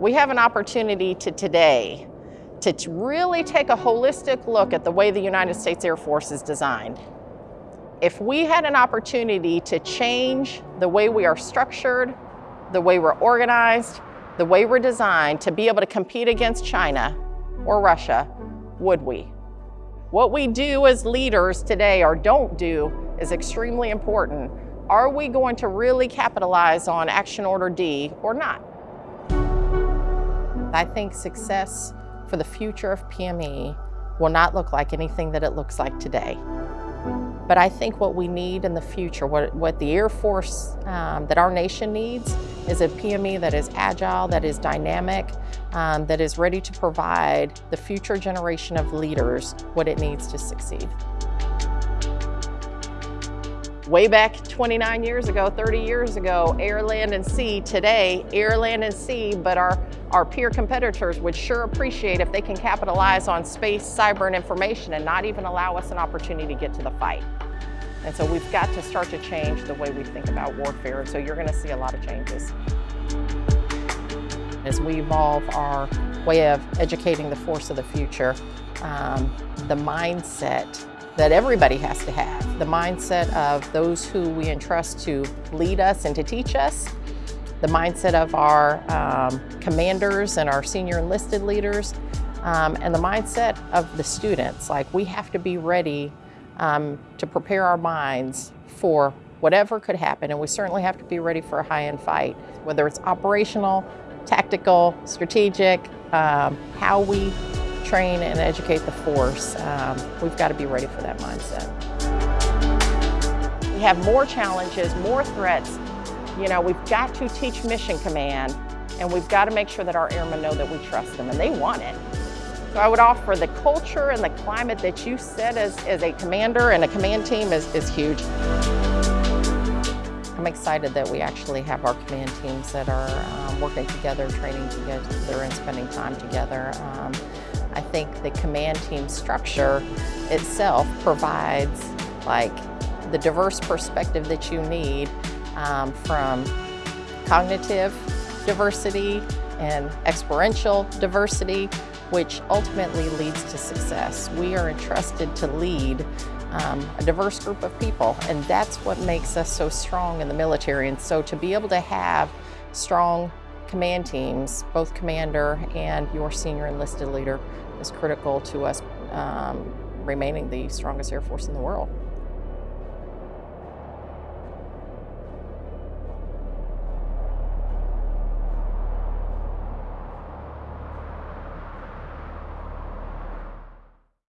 We have an opportunity to today to really take a holistic look at the way the United States Air Force is designed. If we had an opportunity to change the way we are structured, the way we're organized, the way we're designed to be able to compete against China or Russia, would we? What we do as leaders today or don't do is extremely important. Are we going to really capitalize on Action Order D or not? I think success for the future of PME will not look like anything that it looks like today. But I think what we need in the future, what, what the Air Force, um, that our nation needs, is a PME that is agile, that is dynamic, um, that is ready to provide the future generation of leaders what it needs to succeed. Way back 29 years ago, 30 years ago, air, land, and sea. Today, air, land, and sea, but our, our peer competitors would sure appreciate if they can capitalize on space, cyber, and information and not even allow us an opportunity to get to the fight. And so we've got to start to change the way we think about warfare. So you're gonna see a lot of changes. As we evolve our way of educating the force of the future, um, the mindset that everybody has to have. The mindset of those who we entrust to lead us and to teach us, the mindset of our um, commanders and our senior enlisted leaders, um, and the mindset of the students. Like we have to be ready um, to prepare our minds for whatever could happen, and we certainly have to be ready for a high-end fight, whether it's operational, tactical, strategic, um, how we train and educate the force, um, we've got to be ready for that mindset. We have more challenges, more threats. You know, we've got to teach mission command and we've got to make sure that our airmen know that we trust them and they want it. So I would offer the culture and the climate that you set as, as a commander and a command team is, is huge. I'm excited that we actually have our command teams that are um, working together, training together, and spending time together. Um, I think the command team structure itself provides like the diverse perspective that you need um, from cognitive diversity and experiential diversity, which ultimately leads to success. We are entrusted to lead um, a diverse group of people, and that's what makes us so strong in the military. And so to be able to have strong command teams, both commander and your senior enlisted leader, is critical to us um, remaining the strongest Air Force in the world.